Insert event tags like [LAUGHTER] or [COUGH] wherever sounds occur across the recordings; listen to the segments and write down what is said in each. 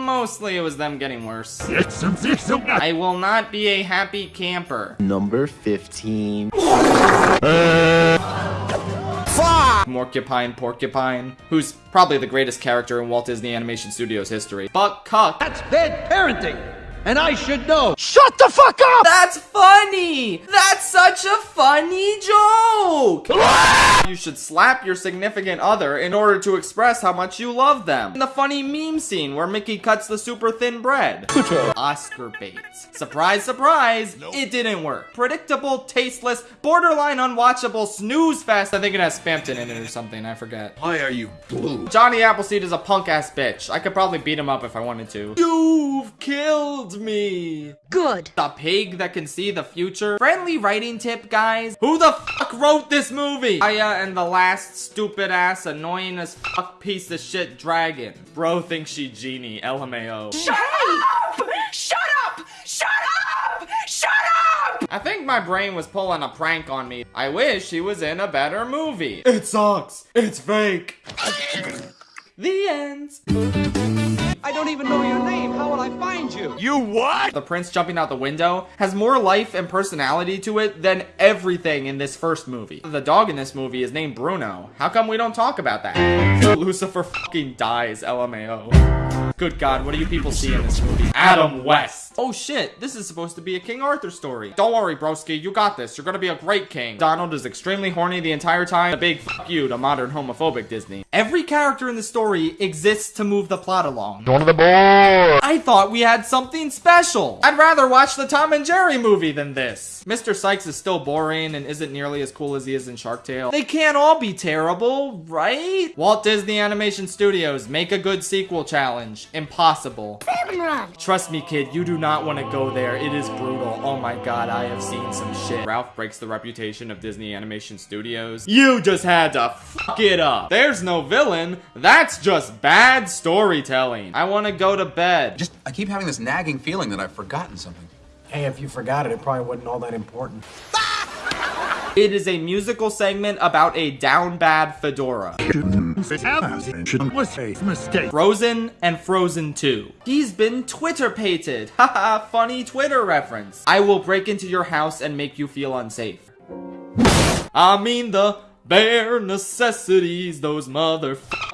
Mostly it was them getting worse. I will not be a happy camper. Number 15. Morcupine Porcupine, who's probably the greatest character in Walt Disney Animation Studios history. Buck Cluck. That's bad parenting, and I should know. Shut the fuck up! That's funny! That's such a funny joke! You should slap your significant other in order to express how much you love them. In the funny meme scene where Mickey cuts the super thin bread. Oscar baits. Surprise, surprise, it didn't work. Predictable, tasteless, borderline unwatchable snooze fest. I think it has Spamton in it or something, I forget. Why are you blue? Johnny Appleseed is a punk ass bitch. I could probably beat him up if I wanted to. You've killed me. Good. The pig that can see the future. Friendly writing tip, guys. Who the fuck wrote this movie? Aya and the last stupid ass annoying as fuck piece of shit dragon. Bro thinks she genie. LMAO. Shut up! Shut up! Shut up! Shut up! I think my brain was pulling a prank on me. I wish he was in a better movie. It sucks. It's fake. the end. I don't even know your name. How will I find you? You what? The prince jumping out the window has more life and personality to it than everything in this first movie. The dog in this movie is named Bruno. How come we don't talk about that? [LAUGHS] Lucifer fucking dies, LMAO. Good god, what do you people see in this movie? Adam West. Oh shit, this is supposed to be a King Arthur story. Don't worry, broski, you got this. You're gonna be a great king. Donald is extremely horny the entire time. A big fuck you to modern homophobic Disney. Every character in the story exists to move the plot along. One of the boys. I thought we had something special. I'd rather watch the Tom and Jerry movie than this. Mr. Sykes is still boring and isn't nearly as cool as he is in Shark Tale. They can't all be terrible, right? Walt Disney Animation Studios, make a good sequel challenge. Impossible. Run. Trust me, kid, you do not want to go there. It is brutal. Oh my god, I have seen some shit. Ralph breaks the reputation of Disney Animation Studios. You just had to fuck it up. There's no villain. That's just bad storytelling. I want to go to bed. Just, I keep having this nagging feeling that I've forgotten something. Hey, if you forgot it, it probably wasn't all that important. It is a musical segment about a down bad fedora. Frozen and Frozen 2. He's been Twitter pated. [LAUGHS] Haha, funny Twitter reference. I will break into your house and make you feel unsafe. I mean the bare necessities, those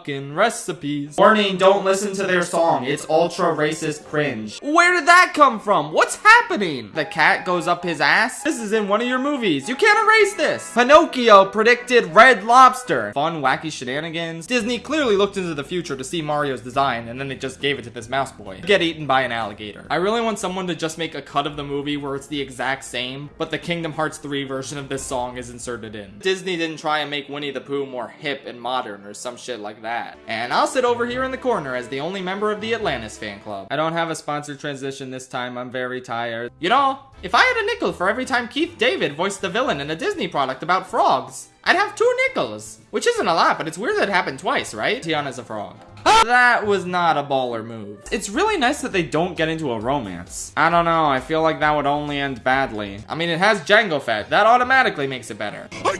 motherfucking recipes. Warning, don't listen to their song. It's ultra racist cringe. Where did that come from? What's happening? The cat goes up his ass? This is in one of your movies. You can't erase this. Pinocchio predicted Red Lobster. Fun, wacky shenanigans. Disney clearly looked into the future to see Mario's design, and then they just gave it to this mouse boy. Get eaten by an alligator. I really want someone to just make a cut of the movie where it's the exact same, but the Kingdom Hearts 3 version of this song is inserted in. Disney didn't try and make Winnie the Pooh more hip and modern or some shit like that. And I'll sit over here in the corner as the only member of the Atlantis fan club. I don't have a sponsored transition this time, I'm very tired. You know, if I had a nickel for every time Keith David voiced the villain in a Disney product about frogs, I'd have two nickels. Which isn't a lot, but it's weird that it happened twice, right? Tiana's a frog. [LAUGHS] That was not a baller move. It's really nice that they don't get into a romance. I don't know, I feel like that would only end badly. I mean, it has Jango Fett. That automatically makes it better. I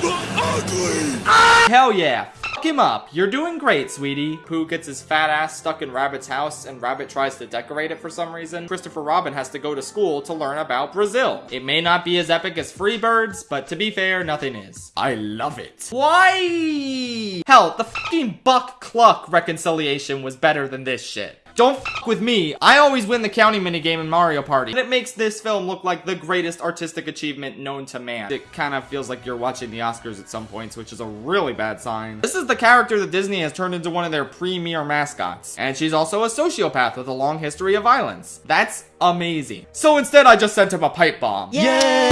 the ugly! Hell yeah. Him up. You're doing great, sweetie. Pooh gets his fat ass stuck in Rabbit's house and Rabbit tries to decorate it for some reason. Christopher Robin has to go to school to learn about Brazil. It may not be as epic as Freebirds, but to be fair, nothing is. I love it. Why? Hell, the fucking Buck Cluck reconciliation was better than this shit. Don't with me. I always win the county minigame in Mario Party. And it makes this film look like the greatest artistic achievement known to man. It kind of feels like you're watching the Oscars at some points, which is a really bad sign. This is the character that Disney has turned into one of their premier mascots. And she's also a sociopath with a long history of violence. That's amazing. So instead, I just sent him a pipe bomb. Yay!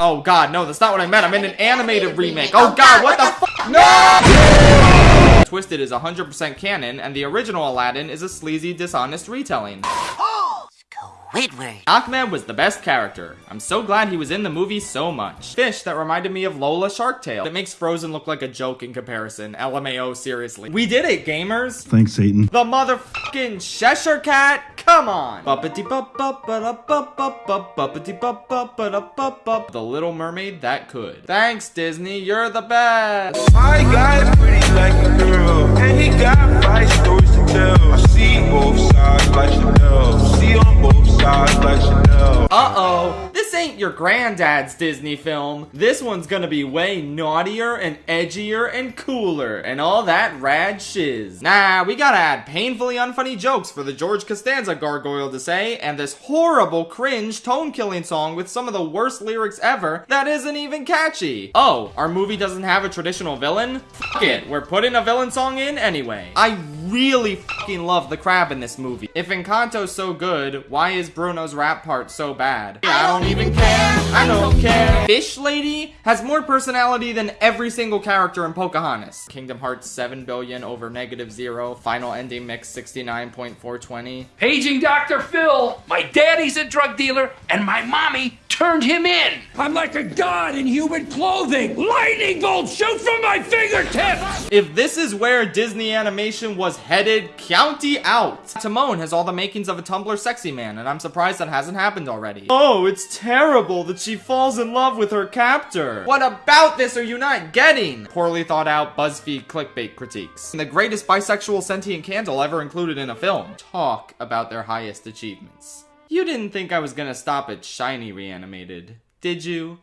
Oh god, no, that's not what I meant. I meant an animated remake. Oh, oh god, what the fuck? No! Twisted is 100% canon, and the original Aladdin is a sleazy, dishonest retelling. [GASPS] Oh, Squidward. Ahmed was the best character. I'm so glad he was in the movie so much. Fish that reminded me of Lola Shark Tale. That makes Frozen look like a joke in comparison. LMAO, seriously. We did it, gamers! Thanks, Satan. The motherfucking Cheshire Cat? Come on! The Little Mermaid that could. Thanks, Disney. You're the best! My guy's pretty like a girl, and he got granddad's Disney film. This one's gonna be way naughtier and edgier and cooler and all that rad shiz. Nah, we gotta add painfully unfunny jokes for the George Costanza gargoyle to say, and this horrible cringe tone killing song with some of the worst lyrics ever that isn't even catchy. Oh, our movie doesn't have a traditional villain? It, we're putting a villain song in anyway. I really fucking love the crab in this movie. If Encanto's so good, why is Bruno's rap part so bad? I don't even care, I don't care. Fish Lady has more personality than every single character in Pocahontas. Kingdom Hearts 7 billion over negative zero, final ending mix 69.420. Paging Dr. Phil. My daddy's a drug dealer, and my mommy turned him in. I'm like a god in human clothing. Lightning bolts shoot from my fingertips. If this is where Disney animation was headed, county out. Timon has all the makings of a Tumblr sexy man, and I'm surprised that hasn't happened already. Oh, it's terrible that she falls in love with her captor. What about this are you not getting? Poorly thought out BuzzFeed clickbait critiques. And The greatest bisexual sentient candle ever included in a film. Talk about their highest achievements. You didn't think I was gonna stop at Shiny Reanimated, did you?